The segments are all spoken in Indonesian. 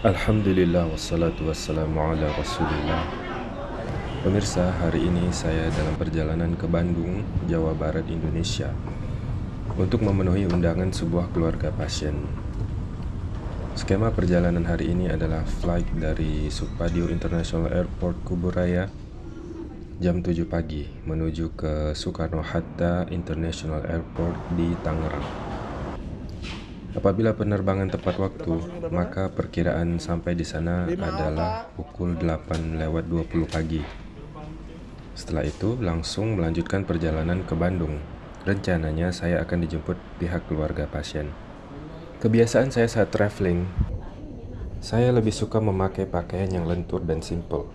Alhamdulillah wassalatu wassalamu ala rasulillah. Pemirsa, hari ini saya dalam perjalanan ke Bandung, Jawa Barat, Indonesia Untuk memenuhi undangan sebuah keluarga pasien. Skema perjalanan hari ini adalah flight dari Supadio International Airport Kuburaya Jam 7 pagi menuju ke Soekarno-Hatta International Airport di Tangerang Apabila penerbangan tepat waktu, maka perkiraan sampai di sana adalah pukul 8 lewat 20 pagi. Setelah itu, langsung melanjutkan perjalanan ke Bandung. Rencananya saya akan dijemput pihak keluarga pasien. Kebiasaan saya saat traveling, saya lebih suka memakai pakaian yang lentur dan simple.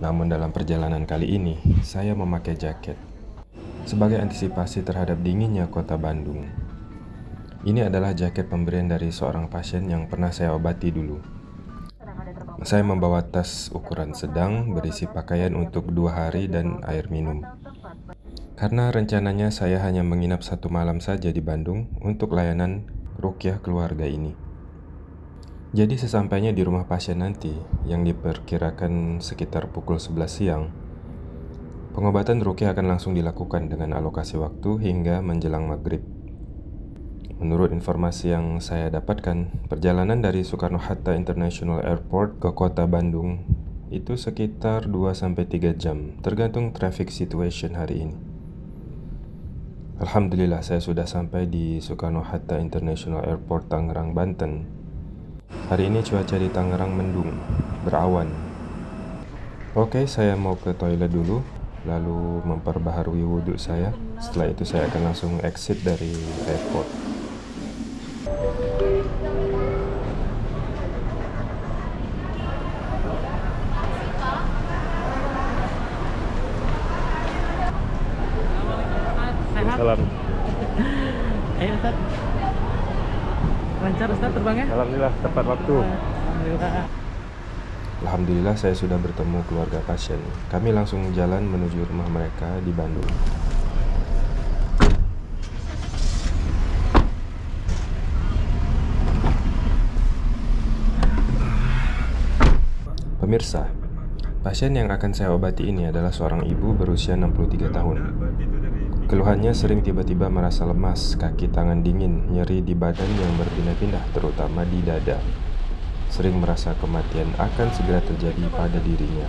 Namun dalam perjalanan kali ini, saya memakai jaket. Sebagai antisipasi terhadap dinginnya kota Bandung, ini adalah jaket pemberian dari seorang pasien yang pernah saya obati dulu. Saya membawa tas ukuran sedang berisi pakaian untuk dua hari dan air minum. Karena rencananya saya hanya menginap satu malam saja di Bandung untuk layanan rukyah keluarga ini. Jadi sesampainya di rumah pasien nanti, yang diperkirakan sekitar pukul 11 siang, pengobatan rukyah akan langsung dilakukan dengan alokasi waktu hingga menjelang maghrib. Menurut informasi yang saya dapatkan, perjalanan dari Soekarno-Hatta International Airport ke kota Bandung itu sekitar 2-3 jam, tergantung traffic situation hari ini. Alhamdulillah saya sudah sampai di Soekarno-Hatta International Airport Tangerang, Banten. Hari ini cuaca di Tangerang mendung, berawan. Oke, saya mau ke toilet dulu, lalu memperbaharui wudhu saya. Setelah itu saya akan langsung exit dari airport. Ayo Ustaz. Lancar Ustaz terbangnya? Alhamdulillah tepat waktu. Alhamdulillah. Alhamdulillah saya sudah bertemu keluarga pasien. Kami langsung jalan menuju rumah mereka di Bandung. Pemirsa, pasien yang akan saya obati ini adalah seorang ibu berusia 63 tahun. Keluhannya sering tiba-tiba merasa lemas, kaki tangan dingin, nyeri di badan yang berpindah-pindah, terutama di dada. Sering merasa kematian akan segera terjadi pada dirinya.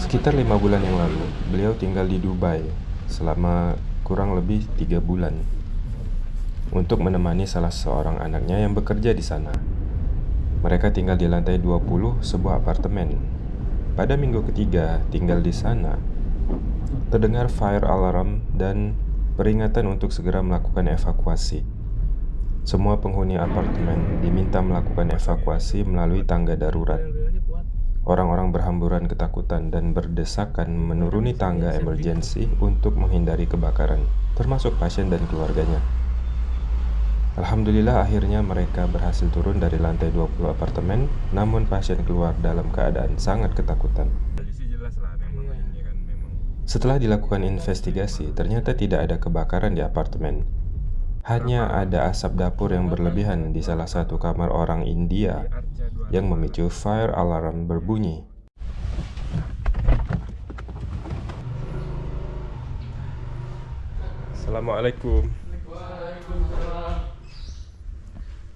Sekitar lima bulan yang lalu, beliau tinggal di Dubai selama kurang lebih tiga bulan untuk menemani salah seorang anaknya yang bekerja di sana. Mereka tinggal di lantai 20 sebuah apartemen. Pada minggu ketiga tinggal di sana, Terdengar fire alarm dan peringatan untuk segera melakukan evakuasi. Semua penghuni apartemen diminta melakukan evakuasi melalui tangga darurat. Orang-orang berhamburan ketakutan dan berdesakan menuruni tangga emergensi untuk menghindari kebakaran, termasuk pasien dan keluarganya. Alhamdulillah akhirnya mereka berhasil turun dari lantai 20 apartemen, namun pasien keluar dalam keadaan sangat ketakutan. Setelah dilakukan investigasi, ternyata tidak ada kebakaran di apartemen. Hanya ada asap dapur yang berlebihan di salah satu kamar orang India yang memicu fire alarm berbunyi. Assalamualaikum.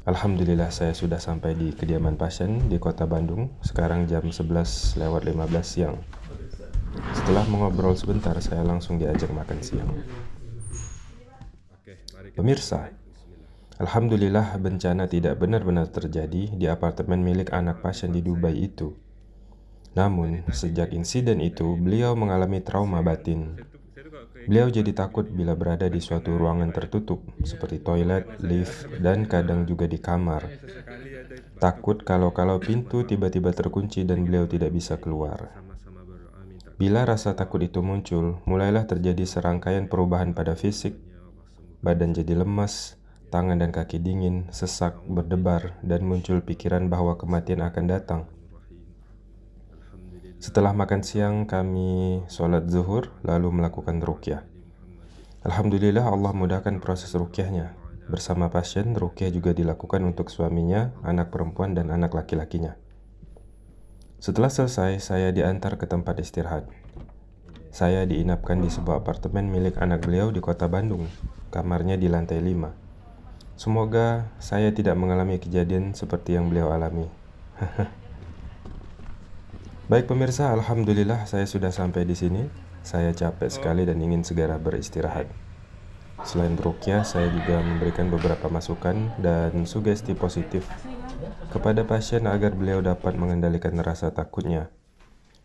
Alhamdulillah saya sudah sampai di kediaman pasien di kota Bandung Sekarang jam 11 lewat 15 siang setelah mengobrol sebentar, saya langsung diajak makan siang. Pemirsa, Alhamdulillah bencana tidak benar-benar terjadi di apartemen milik anak pasien di Dubai itu. Namun, sejak insiden itu, beliau mengalami trauma batin. Beliau jadi takut bila berada di suatu ruangan tertutup, seperti toilet, lift, dan kadang juga di kamar. Takut kalau-kalau pintu tiba-tiba terkunci dan beliau tidak bisa keluar. Bila rasa takut itu muncul, mulailah terjadi serangkaian perubahan pada fisik. Badan jadi lemas, tangan dan kaki dingin, sesak, berdebar, dan muncul pikiran bahwa kematian akan datang. Setelah makan siang, kami sholat zuhur, lalu melakukan rukyah. Alhamdulillah Allah mudahkan proses rukyahnya. Bersama pasien, rukyah juga dilakukan untuk suaminya, anak perempuan, dan anak laki-lakinya. Setelah selesai, saya diantar ke tempat istirahat. Saya diinapkan di sebuah apartemen milik anak beliau di kota Bandung. Kamarnya di lantai 5. Semoga saya tidak mengalami kejadian seperti yang beliau alami. Baik pemirsa, alhamdulillah saya sudah sampai di sini. Saya capek sekali dan ingin segera beristirahat. Selain rukyah, saya juga memberikan beberapa masukan dan sugesti positif kepada pasien agar beliau dapat mengendalikan rasa takutnya.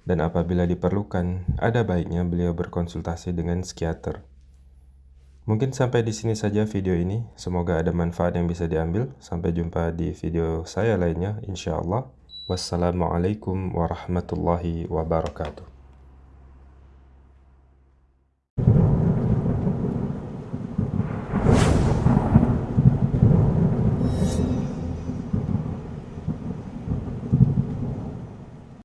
Dan apabila diperlukan, ada baiknya beliau berkonsultasi dengan psikiater. Mungkin sampai di sini saja video ini. Semoga ada manfaat yang bisa diambil. Sampai jumpa di video saya lainnya, insya Allah. Wassalamualaikum warahmatullahi wabarakatuh.